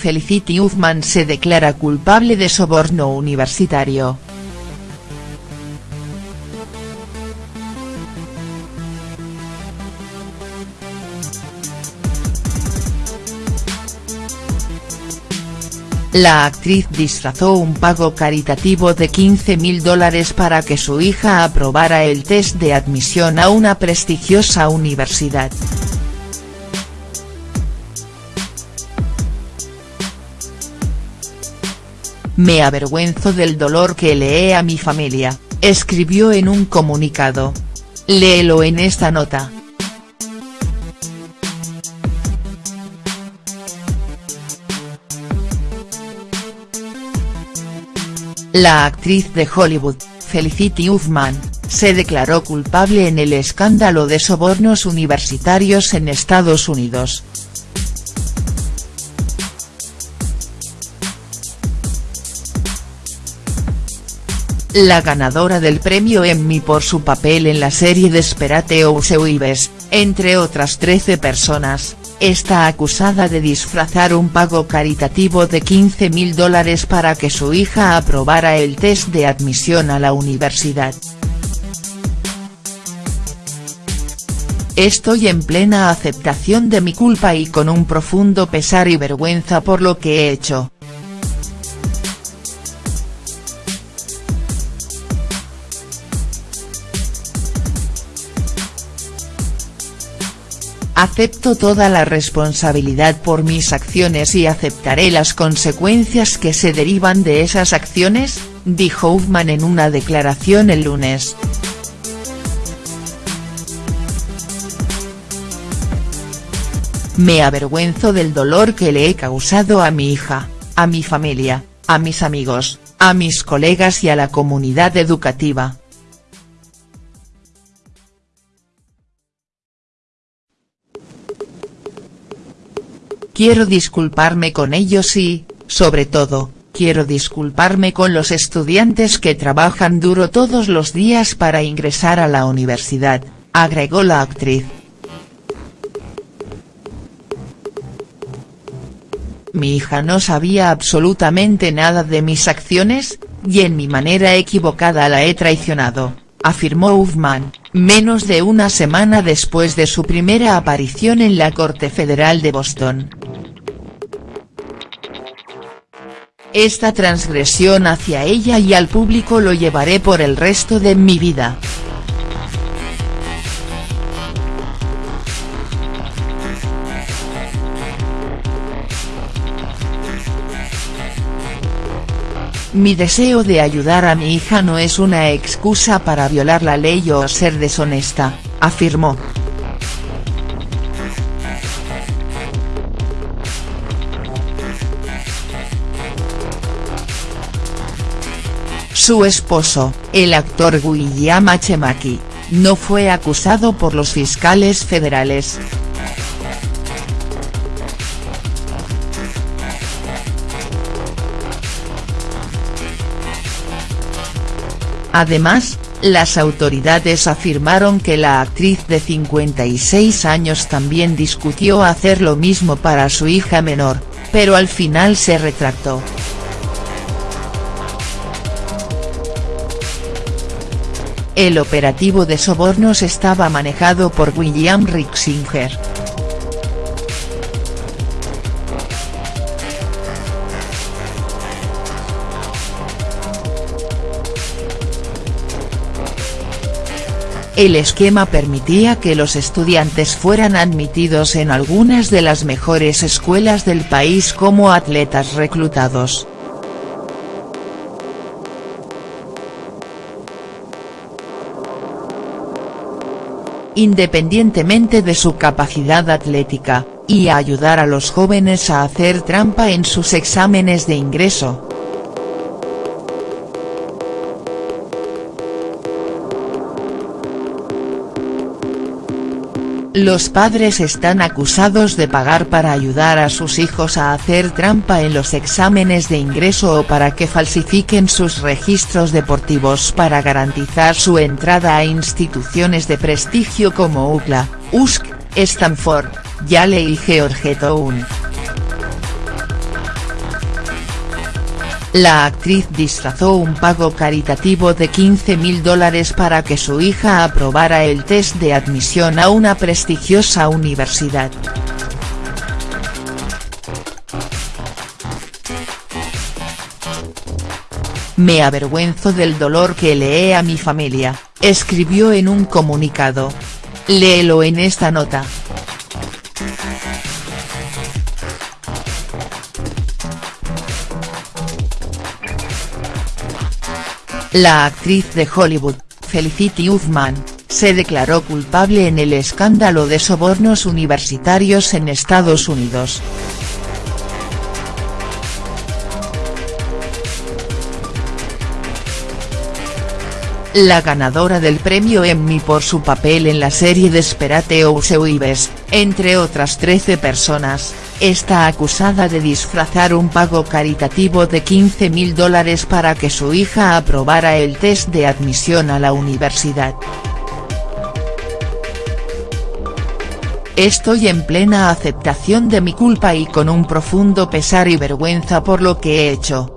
Felicity Huffman se declara culpable de soborno universitario. La actriz disfrazó un pago caritativo de 15 mil dólares para que su hija aprobara el test de admisión a una prestigiosa universidad. Me avergüenzo del dolor que leé a mi familia, escribió en un comunicado. Léelo en esta nota. La actriz de Hollywood, Felicity Huffman, se declaró culpable en el escándalo de sobornos universitarios en Estados Unidos. La ganadora del premio Emmy por su papel en la serie Desperate Housewives, entre otras 13 personas, está acusada de disfrazar un pago caritativo de 15 mil dólares para que su hija aprobara el test de admisión a la universidad. Estoy en plena aceptación de mi culpa y con un profundo pesar y vergüenza por lo que he hecho. Acepto toda la responsabilidad por mis acciones y aceptaré las consecuencias que se derivan de esas acciones, dijo Huffman en una declaración el lunes. Me avergüenzo del dolor que le he causado a mi hija, a mi familia, a mis amigos, a mis colegas y a la comunidad educativa. Quiero disculparme con ellos y, sobre todo, quiero disculparme con los estudiantes que trabajan duro todos los días para ingresar a la universidad, agregó la actriz. Mi hija no sabía absolutamente nada de mis acciones, y en mi manera equivocada la he traicionado, afirmó Huffman, menos de una semana después de su primera aparición en la Corte Federal de Boston. Esta transgresión hacia ella y al público lo llevaré por el resto de mi vida. Mi deseo de ayudar a mi hija no es una excusa para violar la ley o ser deshonesta, afirmó. Su esposo, el actor William H. No fue acusado por los fiscales federales. Además, las autoridades afirmaron que la actriz de 56 años también discutió hacer lo mismo para su hija menor, pero al final se retractó. El operativo de sobornos estaba manejado por William Rixinger. El esquema permitía que los estudiantes fueran admitidos en algunas de las mejores escuelas del país como atletas reclutados. independientemente de su capacidad atlética, y ayudar a los jóvenes a hacer trampa en sus exámenes de ingreso. Los padres están acusados de pagar para ayudar a sus hijos a hacer trampa en los exámenes de ingreso o para que falsifiquen sus registros deportivos para garantizar su entrada a instituciones de prestigio como UCLA, USC, Stanford, Yale y Georgetown. La actriz disfrazó un pago caritativo de 15 mil dólares para que su hija aprobara el test de admisión a una prestigiosa universidad. Me avergüenzo del dolor que leé a mi familia, escribió en un comunicado. Léelo en esta nota. La actriz de Hollywood, Felicity Huffman, se declaró culpable en el escándalo de sobornos universitarios en Estados Unidos. la ganadora del premio Emmy por su papel en la serie Desperate Housewives, entre otras 13 personas, está acusada de disfrazar un pago caritativo de 15 mil dólares para que su hija aprobara el test de admisión a la universidad. Estoy en plena aceptación de mi culpa y con un profundo pesar y vergüenza por lo que he hecho.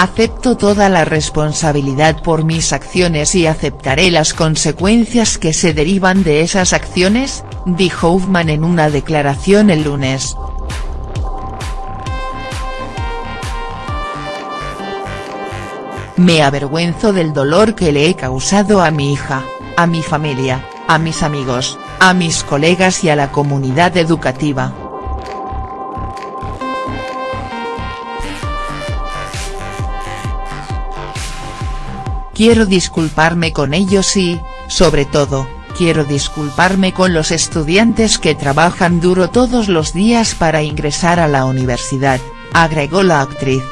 Acepto toda la responsabilidad por mis acciones y aceptaré las consecuencias que se derivan de esas acciones, dijo Huffman en una declaración el lunes. Me avergüenzo del dolor que le he causado a mi hija, a mi familia, a mis amigos, a mis colegas y a la comunidad educativa. Quiero disculparme con ellos y, sobre todo, quiero disculparme con los estudiantes que trabajan duro todos los días para ingresar a la universidad, agregó la actriz.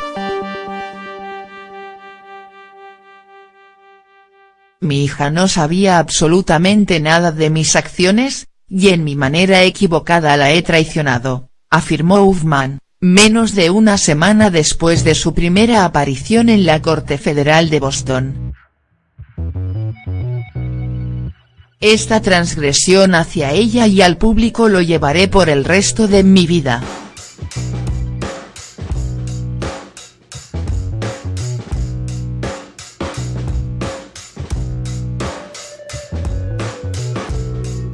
Mi hija no sabía absolutamente nada de mis acciones, y en mi manera equivocada la he traicionado, afirmó Huffman, menos de una semana después de su primera aparición en la Corte Federal de Boston. Esta transgresión hacia ella y al público lo llevaré por el resto de mi vida.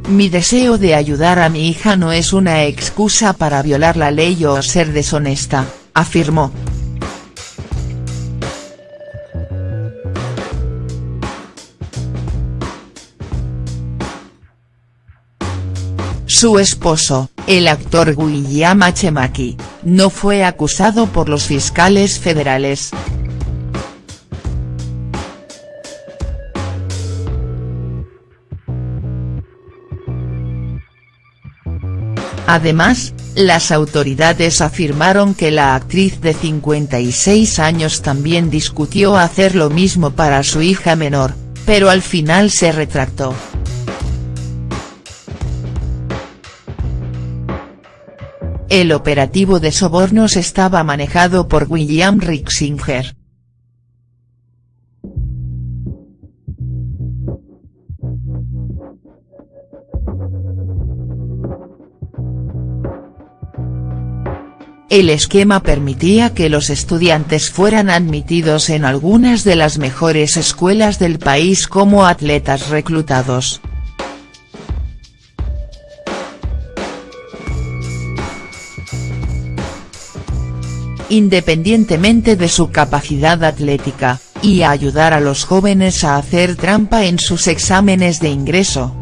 Mi deseo de ayudar a mi hija no es una excusa para violar la ley o ser deshonesta, afirmó. Su esposo, el actor William H. Mackie, no fue acusado por los fiscales federales. Además, las autoridades afirmaron que la actriz de 56 años también discutió hacer lo mismo para su hija menor, pero al final se retractó. El operativo de sobornos estaba manejado por William Rixinger. El esquema permitía que los estudiantes fueran admitidos en algunas de las mejores escuelas del país como atletas reclutados. Independientemente de su capacidad atlética, y ayudar a los jóvenes a hacer trampa en sus exámenes de ingreso.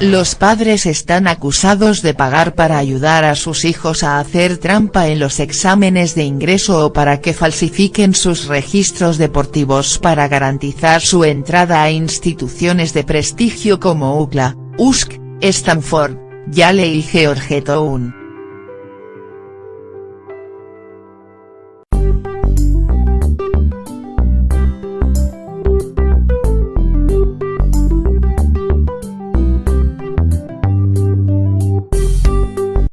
Los padres están acusados de pagar para ayudar a sus hijos a hacer trampa en los exámenes de ingreso o para que falsifiquen sus registros deportivos para garantizar su entrada a instituciones de prestigio como UCLA, USC, Stanford, Yale y Georgetown.